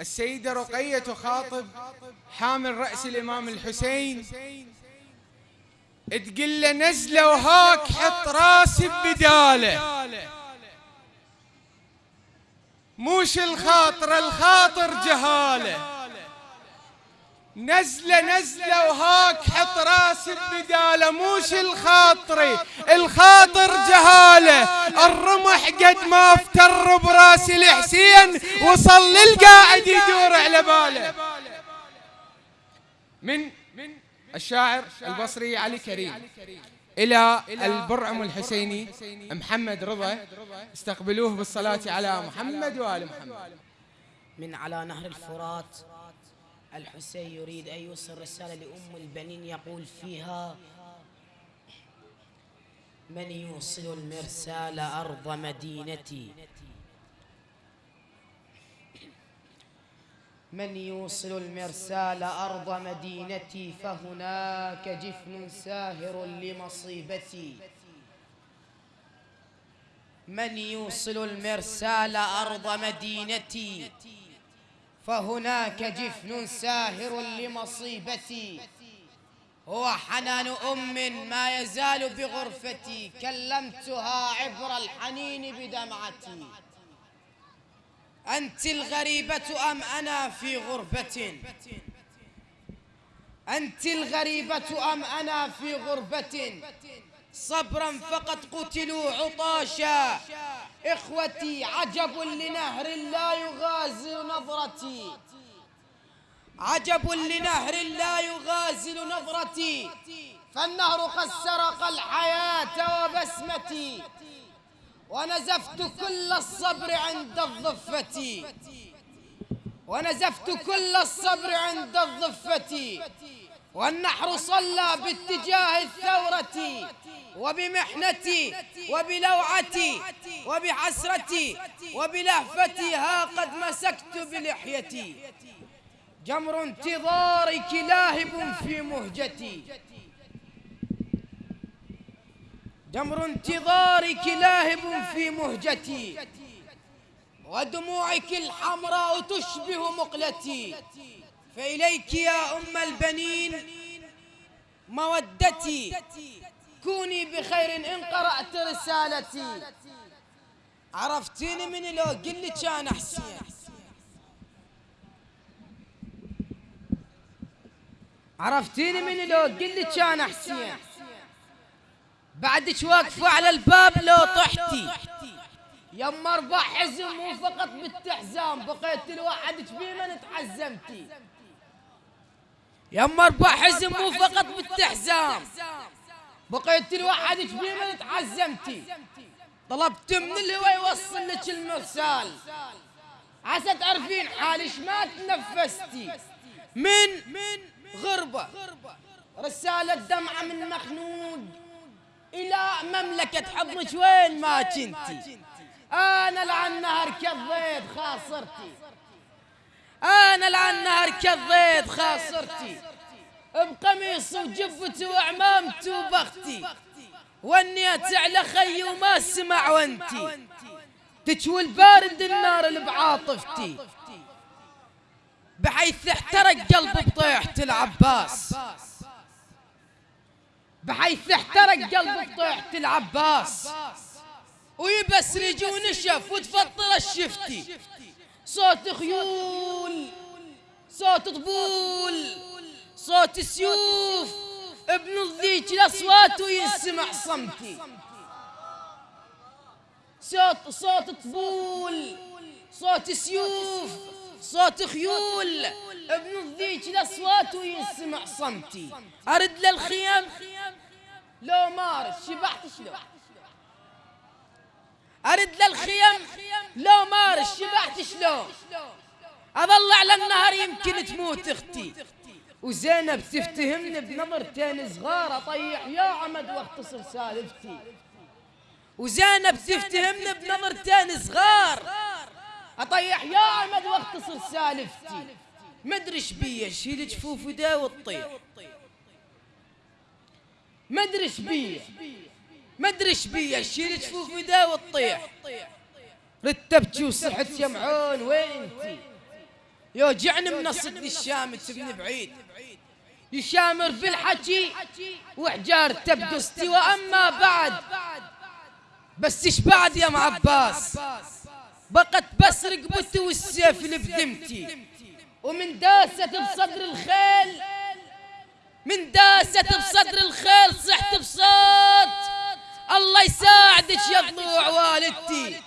السيدة رقية تخاطب حامل رأس الإمام الحسين. تقول له نزلة وهاك حط راسي ببداله موش الخاطر الخاطر جهاله. نزلة نزلة وهاك حط راسي ببداله موش الخاطري. الخاطر جهالة. الرمح قد ما افتر براس الحسين وصل للقاعد يدور على باله. من الشاعر البصري علي كريم. إلى البرعم الحسيني محمد رضا. استقبلوه بالصلاة على محمد وآل محمد. من على نهر الفرات الحسين يريد أن يوصل رسالة لأم البنين يقول فيها من يوصل المرسال أرض مدينتي؟ من يوصل المرسال أرض مدينتي فهناك جفن ساهر لمصيبتي. من يوصل المرسال أرض مدينتي؟ فهناك جفن ساهر لمصيبتي. هو حنان أم ما يزال بغرفتي كلمتها عبر الحنين بدمعتي. أنت الغريبة أم أنا في غربة؟ أنت الغريبة أم أنا في غربة؟ صبرا فقد قتلوا عطاشا. إخوتي عجب لنهر لا يغازل نظرتي. عجب لنهر لا يغازل نظرتي. فالنهر قد سرق الحياة وبسمتي. ونزفت كل الصبر عند الضفة ونزفت كل الصبر عند الضفة والنحر صلى باتجاه الثورة. وبمحنتي وبلوعتي وبحسرتي وبلهفتي ها قد مسكت بلحيتي. جمر انتظارك لاهب في مهجتي. جمر انتظارك لاهب في مهجتي. ودموعك الحمراء تشبه مقلتي. فإليك يا أم البنين مودتي. كوني بخير إن قرأت رسالتي. عرفتيني من لو قل كان حسين. عرفتيني من لو قل كان حسين. بعدك واقفة على الباب لو طحتي. يما أربع حزم مو فقط بالتحزام بقيت الواحد من تحزمتي. يما أربع حزم مو فقط بالتحزام. بقيت الواحد من تحزمتي طلبت من الهوى يوصل لك المرسال عسى تعرفين حالش ما تنفستي. من من غربة. رسالة دمعة من مخنود. إلى مملكة حضنك وين ما كنتي. أنا لعن نهر كضيت خاصرتي. أنا لعن نهر كضيت خاصرتي. بقميص وجبتي وعمامتي وبختي ونيت على خي وما سمع وانتي. تشوي البارد النار اللي بعاطفتي. بحيث احترق قلب بطيحة العباس. بحيث احترق قلب بطيحة العباس. ويبس رجي ونشف وتفطر الشفتي. صوت خيول صوت طبول. صوت سيوف. ابن الذيك الاصوات وينسمع صمتي. صوت صوت طبول. صوت سيوف. صوت خيول. ابن الذيك الاصوات وينسمع صمتي. أرد للخيام لو مارس شبحت شلون؟ أرد للخيم لو مارس شبعت شلون؟ اظل على النهر يمكن تموت أختي. وزينب تفتهمني بنظرتين صغار. اطيح يا عمد واختصر سالفتي. وزينب تفتهمني بنظرتين صغار. اطيح يا عمد واختصر سالفتي. مدري إيش بيه شيل جفوف ودا وتطيح مدري إيش بيه مدري إيش بيه شيل جفوف ودا وتطيح رتبتي وصحت يا معون وين انتي يوجعني من صدني الشامت ابن بعيد. يشامر بالحكي وحجارته بقصتي وأما بعد. بس إيش بعد يا معباس بقت بس رقبتي والسيف اللي ومن داست بصدر الخيل من داست بصدر الخيل صحت بصوت. الله يساعدك يا ضلوع والدتي.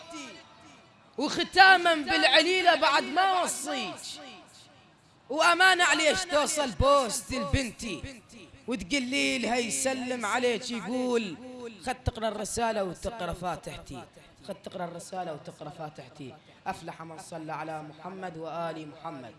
وختاما بالعليلة بعد ما وصيك وأمانة عليش توصل بوست لبنتي وتقلي لها يسلم عليك يقول خد تقرأ الرسالة وتقرأ فاتحتي. خد تقرأ الرسالة وتقرأ فاتحتي. أفلح من صلى على محمد وآل محمد.